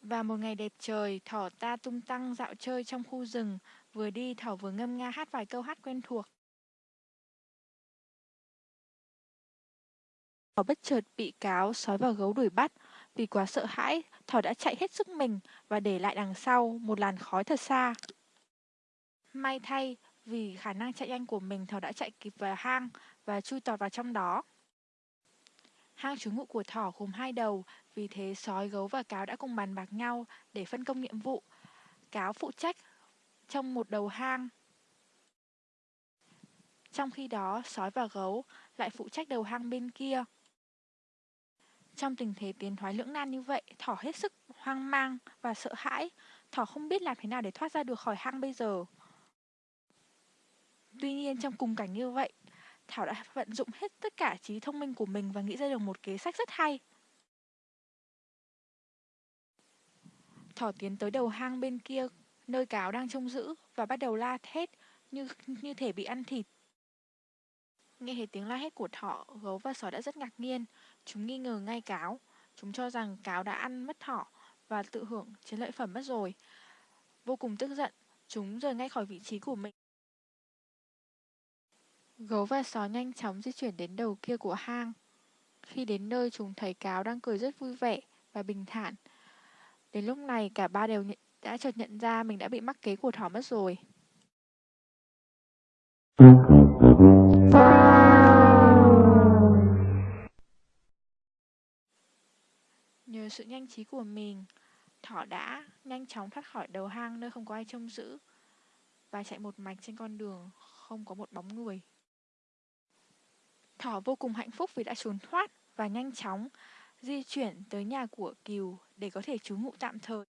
Và một ngày đẹp trời, thỏ ta tung tăng dạo chơi trong khu rừng, vừa đi thỏ vừa ngâm nga hát vài câu hát quen thuộc. Thỏ bất chợt bị cáo, sói và gấu đuổi bắt. Vì quá sợ hãi, thỏ đã chạy hết sức mình và để lại đằng sau một làn khói thật xa. May thay, vì khả năng chạy nhanh của mình thỏ đã chạy kịp vào hang và chui tọt vào trong đó. Hang trú ngụ của thỏ gồm hai đầu, vì thế sói, gấu và cáo đã cùng bàn bạc nhau để phân công nhiệm vụ. Cáo phụ trách trong một đầu hang. Trong khi đó, sói và gấu lại phụ trách đầu hang bên kia. Trong tình thế tiến thoái lưỡng nan như vậy, thỏ hết sức hoang mang và sợ hãi. Thỏ không biết làm thế nào để thoát ra được khỏi hang bây giờ. Tuy nhiên trong cùng cảnh như vậy, Thảo đã vận dụng hết tất cả trí thông minh của mình và nghĩ ra được một kế sách rất hay. Thỏ tiến tới đầu hang bên kia, nơi cáo đang trông giữ và bắt đầu la thét như như thể bị ăn thịt. Nghe thấy tiếng la hét của thỏ, gấu và sói đã rất ngạc nhiên. Chúng nghi ngờ ngay cáo. Chúng cho rằng cáo đã ăn mất thỏ và tự hưởng chiến lợi phẩm mất rồi. Vô cùng tức giận, chúng rời ngay khỏi vị trí của mình. Gấu và sói nhanh chóng di chuyển đến đầu kia của hang. Khi đến nơi chúng thấy cáo đang cười rất vui vẻ và bình thản. Đến lúc này cả ba đều nhận, đã chợt nhận ra mình đã bị mắc kế của thỏ mất rồi. Nhờ sự nhanh trí của mình, thỏ đã nhanh chóng thoát khỏi đầu hang nơi không có ai trông giữ và chạy một mạch trên con đường không có một bóng người. Thỏ vô cùng hạnh phúc vì đã trốn thoát và nhanh chóng di chuyển tới nhà của Kiều để có thể trú ngụ tạm thời.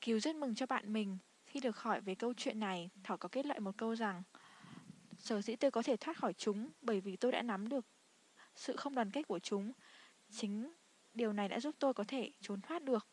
Kiều rất mừng cho bạn mình khi được hỏi về câu chuyện này, Thỏ có kết luận một câu rằng Sở dĩ tôi có thể thoát khỏi chúng bởi vì tôi đã nắm được sự không đoàn kết của chúng. Chính điều này đã giúp tôi có thể trốn thoát được.